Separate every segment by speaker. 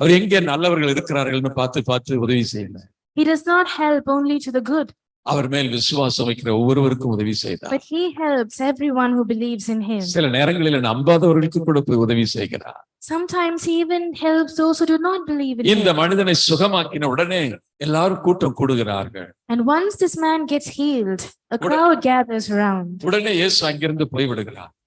Speaker 1: அவர் எங்கே நல்லவர்கள் இருக்கிறார்கள்னு பார்த்து பார்த்து உதவி செய்யல
Speaker 2: He does not help only to the good,
Speaker 1: அவர் மேல் விசுவாசம் வைக்கிற ஒவ்வொருவருக்கும் உதவி செய்தார்
Speaker 2: but he helps everyone who believes in him.
Speaker 1: சில நேரங்களில் நம்பாதவர்களுக்கு கூட போய் உதவி செய்கிறார்
Speaker 2: Sometimes he even helps those who do not believe in
Speaker 1: இந்த
Speaker 2: him.
Speaker 1: மனிதனை சுகமாக்கின உடனே எல்லாரும் கூட்டம் கூடுகிறார்கள்
Speaker 2: And once this man gets healed, a crowd gathers around.
Speaker 1: உடனே இயேசு அங்கிருந்து போய்விடுகிறார்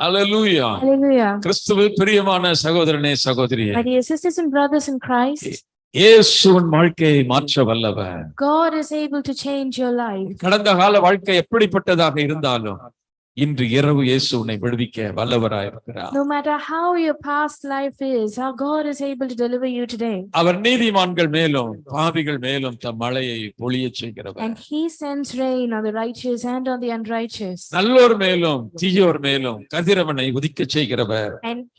Speaker 1: Hallelujah.
Speaker 2: Hallelujah.
Speaker 1: கிறிஸ்துவில் பிரியமான சகோதரனே சகோதரியே
Speaker 2: My dear sisters and brothers in Christ,
Speaker 1: இயேசுவின் வாழ்க்கையை மாற்ற வல்லவர்
Speaker 2: God is able to change your life.
Speaker 1: கடந்த கால வாழ்க்கை எப்படிப்பட்டதாக இருந்தாலும் இன்று இரவு இயேசு உன்னை விடுவிக்க வல்லவராய் இருக்கிறார்
Speaker 2: No matter how your past life is, how God is able to deliver you today.
Speaker 1: அவர் நீதிமான்கள் மேலும் பாவிகள் மேலும் தம் மழையை பொழியச் செய்கிறவர்
Speaker 2: And he sends rain on the righteous and on the unrighteous.
Speaker 1: நல்லோர் மேலும் தீயோர் மேலும் கதிரவனை உதிக்கச் செய்கிறவர்
Speaker 2: And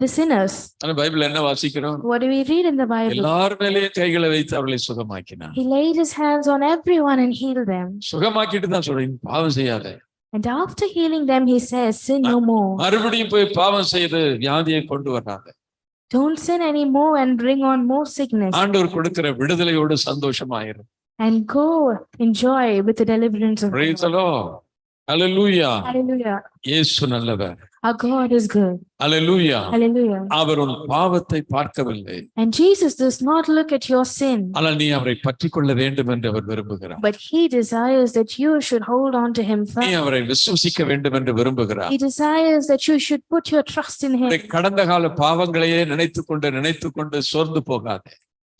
Speaker 2: the sinners.
Speaker 1: ஆனா பைபிள் என்ன வாசிக்கிறோம்
Speaker 2: What do we read in the Bible?
Speaker 1: எல்லார் மேலேயும் கைகளை வைத்து அவர்களை சுகமாக்கினார்
Speaker 2: He laid his hands on everyone and healed them.
Speaker 1: சுகமாக்கிட்டு தான் சொல்றேன் பாவம் செய்யாத
Speaker 2: And after healing them, he says, Sin no more.
Speaker 1: மறுபடியும் போய் பாவம் செய்து வியாதியை கொண்டு வராங்க
Speaker 2: Don't sin anymore and bring on more sickness.
Speaker 1: ஆண்டவர் கொடுக்கிற விடுதலையோடு சந்தோஷமாயிரும்
Speaker 2: And go enjoy with the deliverance of
Speaker 1: Praise
Speaker 2: God.
Speaker 1: the Lord. Hallelujah.
Speaker 2: Hallelujah.
Speaker 1: இயேசு நல்லவர்
Speaker 2: Our God is good.
Speaker 1: Hallelujah.
Speaker 2: Hallelujah.
Speaker 1: அவர் உன் பாவத்தை பார்க்கவில்லை
Speaker 2: And Jesus does not look at your sin,
Speaker 1: ஆனால் நீ அவரை பற்றி கொள்ள வேண்டும் என்று அவர் விரும்புகிறார்
Speaker 2: but he desires that you should hold on to him
Speaker 1: நீ
Speaker 2: firm.
Speaker 1: அவரை விசுவசிக்க வேண்டும் என்று விரும்புகிறார்
Speaker 2: He desires that you should put your trust in him.
Speaker 1: உன்னுடைய கடந்த கால பாவங்களையே நினைத்துக் கொண்டு நினைத்துக் கொண்டு சோர்ந்து போகாதே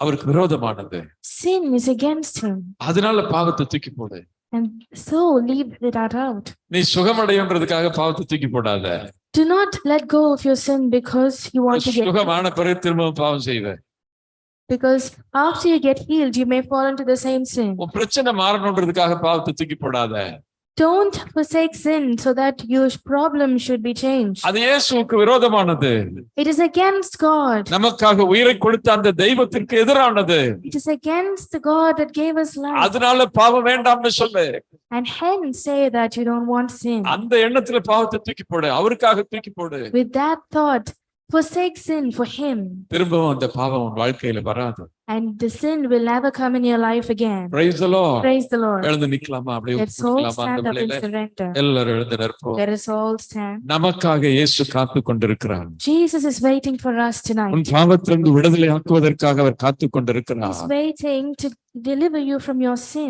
Speaker 1: அவருக்கு விரோதமானது
Speaker 2: Sin is against Him,
Speaker 1: அதனால பாவத்தை தூக்கி போடு
Speaker 2: and so leave that out.
Speaker 1: நீ சுகமடையன்றதுக்காக பாவத்தை தூக்கி போடாத
Speaker 2: Do not let go of your sin because you want to get,
Speaker 1: சுகமான பிறகு திரும்பவும் பாவம் செய்வ
Speaker 2: because after you get healed, you may fall into the same sin.
Speaker 1: உன் பிரச்சனை மாறணுன்றதுக்காக பாவத்தை தூக்கி போடாத
Speaker 2: Don't forsake sin so that your problem should be changed.
Speaker 1: அது இயேசுவுக்கு விரோதமானது
Speaker 2: It is against God.
Speaker 1: நமக்காக உயிரை கொடுத்த அந்த தெய்வத்திற்கு எதிரானது
Speaker 2: It is against the God that gave us life.
Speaker 1: அதனால பாவம் வேண்டாம்னு சொல்லு
Speaker 2: And hence say that you don't want sin.
Speaker 1: அந்த எண்ணத்துல பாவத்தை தூக்கி போடு அவருக்காக தூக்கி போடு
Speaker 2: With that thought, forsake sin for Him,
Speaker 1: திரும்பவும் அந்த பாவம் உன் வாழ்க்கையில வராது
Speaker 2: and the sin will never come in your life again.
Speaker 1: Praise the Lord.
Speaker 2: Praise the Lord.
Speaker 1: எழுந்து நிக்கலாமா அப்படியே
Speaker 2: Let's all
Speaker 1: நிக்கலாமா அந்த
Speaker 2: stand up and
Speaker 1: பிள்ளைல
Speaker 2: surrender.
Speaker 1: எல்லாரும் எழுந்து நிற்போம்
Speaker 2: Let us all stand.
Speaker 1: நமக்காக இயேசு காத்து கொண்டிருக்கிறார்
Speaker 2: Jesus is waiting for us tonight.
Speaker 1: உன் பாவத்திலிருந்து விடுதலை ஆக்குவதற்காக அவர் காத்து கொண்டிருக்கிறார்
Speaker 2: He's waiting to deliver you from your sin.